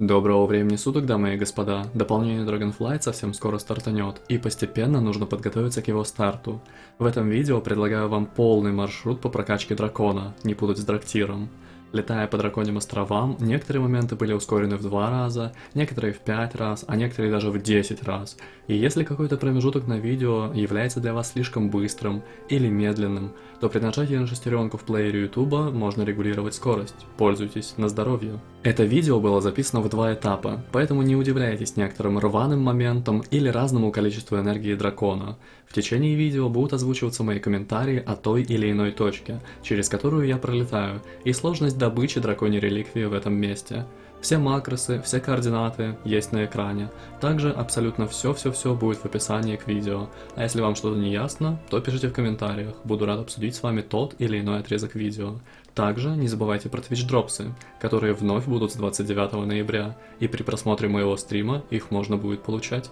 Доброго времени суток, дамы и господа. Дополнение Dragonflight совсем скоро стартанет, и постепенно нужно подготовиться к его старту. В этом видео предлагаю вам полный маршрут по прокачке дракона, не путать с драктиром. Летая по драконьим островам, некоторые моменты были ускорены в два раза, некоторые в пять раз, а некоторые даже в 10 раз. И если какой-то промежуток на видео является для вас слишком быстрым или медленным, то при нажатии на шестеренку в плеере YouTube можно регулировать скорость. Пользуйтесь на здоровье. Это видео было записано в два этапа, поэтому не удивляйтесь некоторым рваным моментам или разному количеству энергии дракона. В течение видео будут озвучиваться мои комментарии о той или иной точке, через которую я пролетаю, и сложность добычи драконьей реликвии в этом месте. Все макросы, все координаты есть на экране. Также абсолютно все-все-все будет в описании к видео. А если вам что-то не ясно, то пишите в комментариях, буду рад обсудить с вами тот или иной отрезок видео. Также не забывайте про Twitch дропсы, которые вновь будут с 29 ноября, и при просмотре моего стрима их можно будет получать.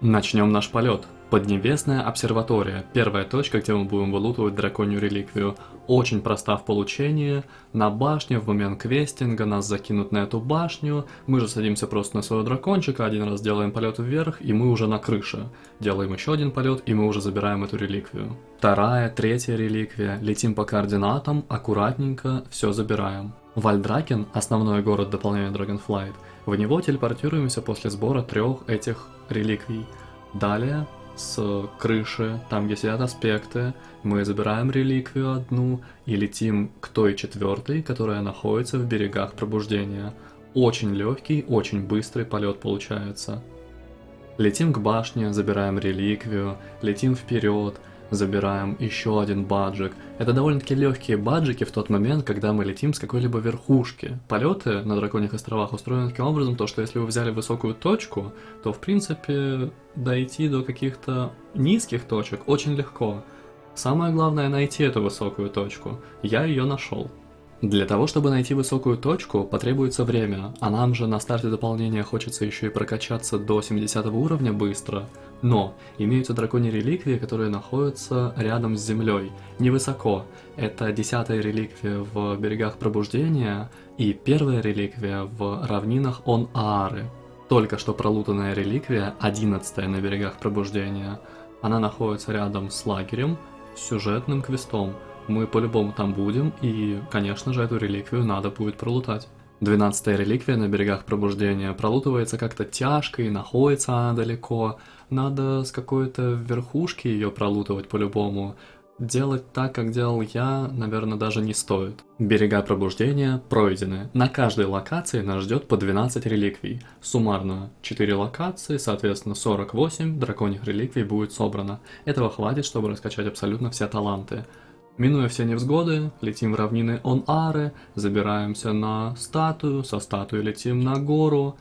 Начнем наш полет. Поднебесная обсерватория. Первая точка, где мы будем вылутывать драконью реликвию. Очень проста в получении. На башне в момент квестинга нас закинут на эту башню. Мы же садимся просто на своего дракончика, один раз делаем полет вверх, и мы уже на крыше. Делаем еще один полет, и мы уже забираем эту реликвию. Вторая, третья реликвия. Летим по координатам, аккуратненько, все забираем. Вальдракен, основной город дополнения Dragonflight, в него телепортируемся после сбора трех этих реликвий. Далее, с крыши, там где сидят аспекты, мы забираем реликвию одну и летим к той четвертой, которая находится в берегах пробуждения. Очень легкий, очень быстрый полет получается. Летим к башне, забираем реликвию, летим вперед, забираем еще один баджик. Это довольно-таки легкие баджики в тот момент, когда мы летим с какой-либо верхушки. Полеты на Драконьих островах устроены таким образом, то что если вы взяли высокую точку, то в принципе дойти до каких-то низких точек очень легко. Самое главное найти эту высокую точку. Я ее нашел. Для того, чтобы найти высокую точку, потребуется время, а нам же на старте дополнения хочется еще и прокачаться до 70 уровня быстро. Но имеются драконьи реликвии, которые находятся рядом с землей, невысоко. Это десятая реликвия в берегах пробуждения и первая реликвия в равнинах Он-Аары. Только что пролутанная реликвия, одиннадцатая на берегах пробуждения, она находится рядом с лагерем, сюжетным квестом – мы по-любому там будем, и, конечно же, эту реликвию надо будет пролутать. Двенадцатая реликвия на берегах пробуждения пролутывается как-то тяжко и находится она далеко. Надо с какой-то верхушки ее пролутывать по-любому. Делать так, как делал я, наверное, даже не стоит. Берега пробуждения пройдены. На каждой локации нас ждет по 12 реликвий. Суммарно 4 локации, соответственно 48 драконьих реликвий будет собрано. Этого хватит, чтобы раскачать абсолютно все таланты. Минуя все невзгоды, летим в равнины Он-Ары, забираемся на статую, со статуи летим на гору,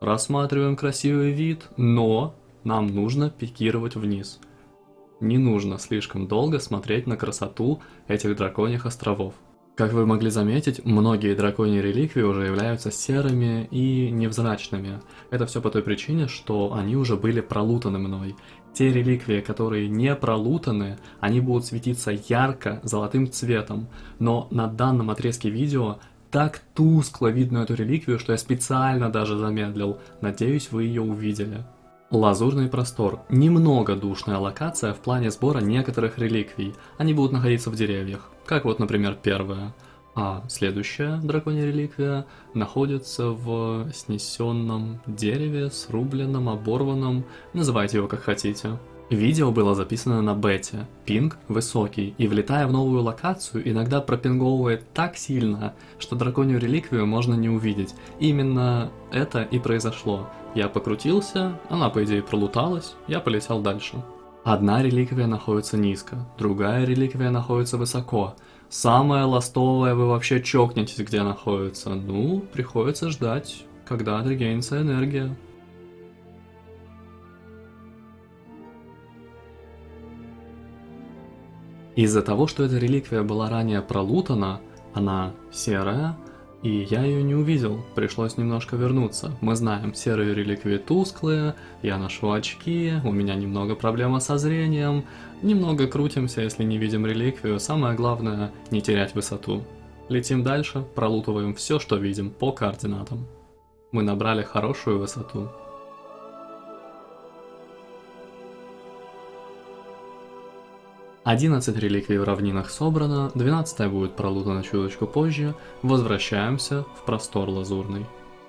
рассматриваем красивый вид, но нам нужно пикировать вниз. Не нужно слишком долго смотреть на красоту этих драконьих островов. Как вы могли заметить, многие драконьи реликвии уже являются серыми и невзрачными. Это все по той причине, что они уже были пролутаны мной. Те реликвии, которые не пролутаны, они будут светиться ярко золотым цветом, но на данном отрезке видео так тускло видно эту реликвию, что я специально даже замедлил. Надеюсь, вы ее увидели. Лазурный простор. Немного душная локация в плане сбора некоторых реликвий. Они будут находиться в деревьях, как вот, например, первая. А следующая драконья реликвия находится в снесенном дереве, срубленном, оборванном, называйте его как хотите. Видео было записано на бете, пинг высокий, и влетая в новую локацию, иногда пропинговывает так сильно, что драконью реликвию можно не увидеть. Именно это и произошло. Я покрутился, она по идее пролуталась, я полетел дальше. Одна реликвия находится низко, другая реликвия находится высоко. Самая ластовая вы вообще чокнетесь, где находится. Ну, приходится ждать, когда отрегенится энергия. Из-за того, что эта реликвия была ранее пролутана, она серая, и я ее не увидел, пришлось немножко вернуться. Мы знаем, серые реликвии тусклые, я ношу очки, у меня немного проблема со зрением, немного крутимся, если не видим реликвию, самое главное не терять высоту. Летим дальше, пролутываем все, что видим по координатам. Мы набрали хорошую высоту. Одиннадцать реликвий в равнинах собрано, двенадцатая будет пролутана чуточку позже, возвращаемся в простор лазурный.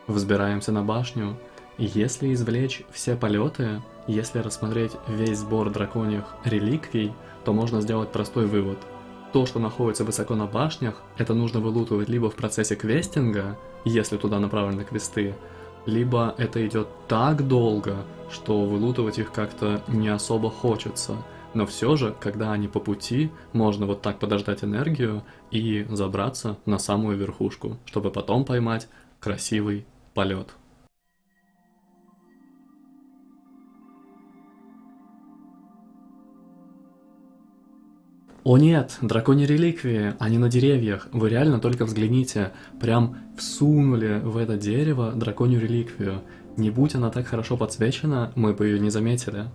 Взбираемся на башню, если извлечь все полеты, если рассмотреть весь сбор драконьих реликвий, то можно сделать простой вывод. То, что находится высоко на башнях, это нужно вылутывать либо в процессе квестинга, если туда направлены квесты, либо это идет так долго, что вылутывать их как-то не особо хочется. Но все же, когда они по пути, можно вот так подождать энергию и забраться на самую верхушку, чтобы потом поймать красивый полет. О нет, драконьи реликвии, они на деревьях. Вы реально только взгляните. Прям всунули в это дерево драконью реликвию. Не будь она так хорошо подсвечена, мы бы ее не заметили.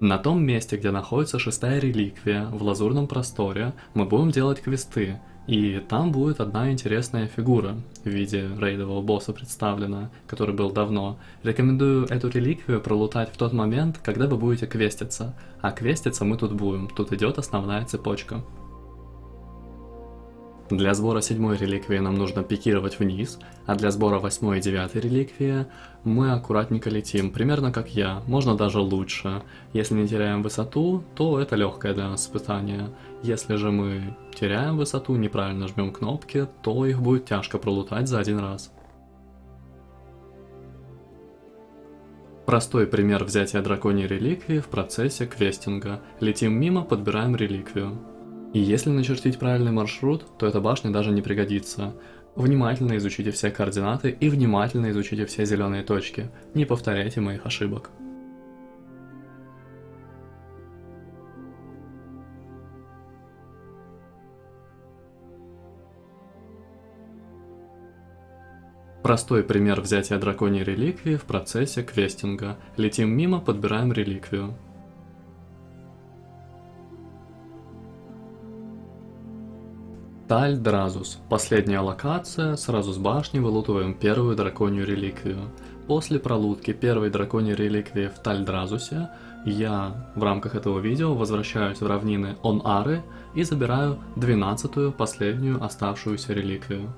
На том месте, где находится шестая реликвия, в лазурном просторе, мы будем делать квесты. И там будет одна интересная фигура в виде рейдового босса представлена, который был давно. Рекомендую эту реликвию пролутать в тот момент, когда вы будете квеститься. А квеститься мы тут будем, тут идет основная цепочка. Для сбора седьмой реликвии нам нужно пикировать вниз, а для сбора восьмой и девятой реликвии мы аккуратненько летим, примерно как я, можно даже лучше. Если не теряем высоту, то это легкое для нас испытание. Если же мы теряем высоту, неправильно жмем кнопки, то их будет тяжко пролутать за один раз. Простой пример взятия драконьей реликвии в процессе квестинга. Летим мимо, подбираем реликвию. И если начертить правильный маршрут, то эта башня даже не пригодится. Внимательно изучите все координаты и внимательно изучите все зеленые точки. Не повторяйте моих ошибок. Простой пример взятия драконьей реликвии в процессе квестинга. Летим мимо, подбираем реликвию. Таль Дразус. Последняя локация, сразу с башни вылутываем первую драконью реликвию. После пролутки первой драконьей реликвии в Таль Дразусе, я в рамках этого видео возвращаюсь в равнины Он-Ары и забираю двенадцатую последнюю оставшуюся реликвию.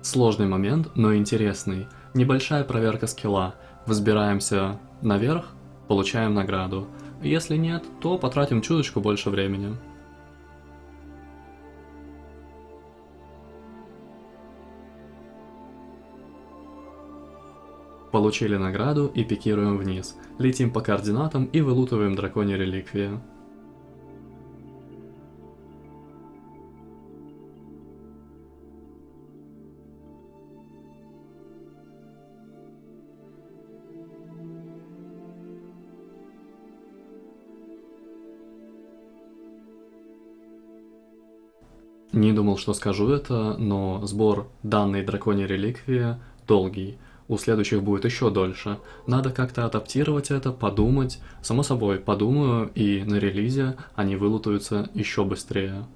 Сложный момент, но интересный. Небольшая проверка скилла. Взбираемся наверх, получаем награду. Если нет, то потратим чуточку больше времени. Получили награду и пикируем вниз. Летим по координатам и вылутываем драконьи реликвии. Не думал, что скажу это, но сбор данной драконьей реликвии долгий у следующих будет еще дольше. Надо как-то адаптировать это, подумать. Само собой, подумаю, и на релизе они вылутаются еще быстрее.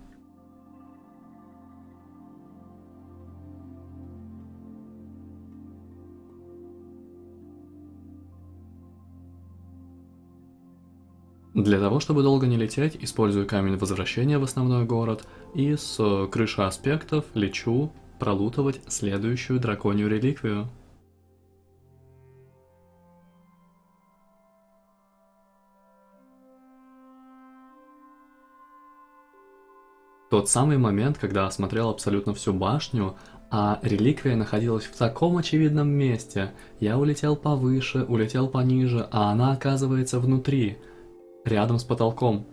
Для того, чтобы долго не лететь, использую камень возвращения в основной город и с крыши аспектов лечу пролутывать следующую драконью реликвию. Тот самый момент, когда осмотрел абсолютно всю башню, а реликвия находилась в таком очевидном месте. Я улетел повыше, улетел пониже, а она оказывается внутри, рядом с потолком.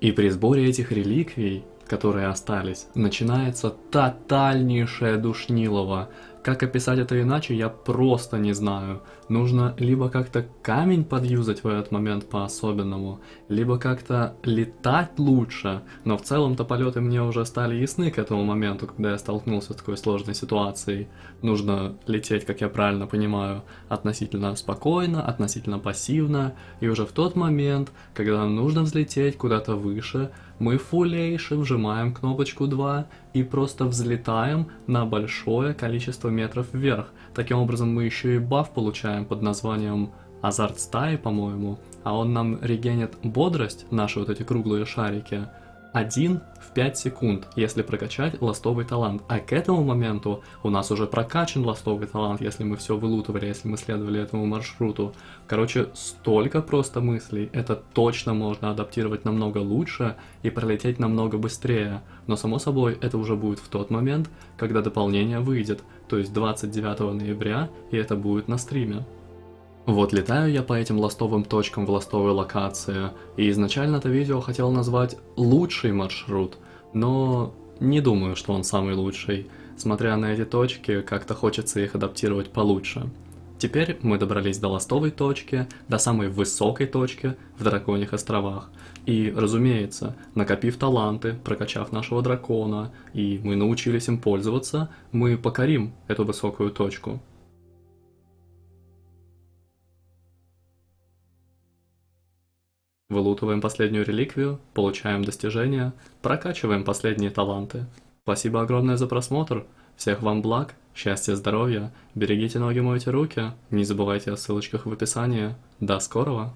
И при сборе этих реликвий которые остались, начинается тотальнейшее душнилово. Как описать это иначе, я просто не знаю. Нужно либо как-то камень подюзать в этот момент по-особенному, либо как-то летать лучше, но в целом-то полеты мне уже стали ясны к этому моменту, когда я столкнулся с такой сложной ситуацией. Нужно лететь, как я правильно понимаю, относительно спокойно, относительно пассивно, и уже в тот момент, когда нужно взлететь куда-то выше, мы фулейши вжимаем кнопочку 2 и просто взлетаем на большое количество метров вверх. Таким образом мы еще и баф получаем под названием Азарт стаи, по-моему, а он нам регенит бодрость, наши вот эти круглые шарики, 1 в 5 секунд, если прокачать ластовый талант. А к этому моменту у нас уже прокачан ластовый талант, если мы все вылутывали, если мы следовали этому маршруту. Короче, столько просто мыслей. Это точно можно адаптировать намного лучше и пролететь намного быстрее. Но само собой, это уже будет в тот момент, когда дополнение выйдет, то есть 29 ноября, и это будет на стриме. Вот летаю я по этим ластовым точкам в ластовой локации, и изначально это видео хотел назвать «лучший маршрут», но не думаю, что он самый лучший. Смотря на эти точки, как-то хочется их адаптировать получше. Теперь мы добрались до ластовой точки, до самой высокой точки в Драконьих островах. И, разумеется, накопив таланты, прокачав нашего дракона, и мы научились им пользоваться, мы покорим эту высокую точку. Вылутываем последнюю реликвию, получаем достижения, прокачиваем последние таланты. Спасибо огромное за просмотр, всех вам благ, счастья, здоровья, берегите ноги, мойте руки, не забывайте о ссылочках в описании. До скорого!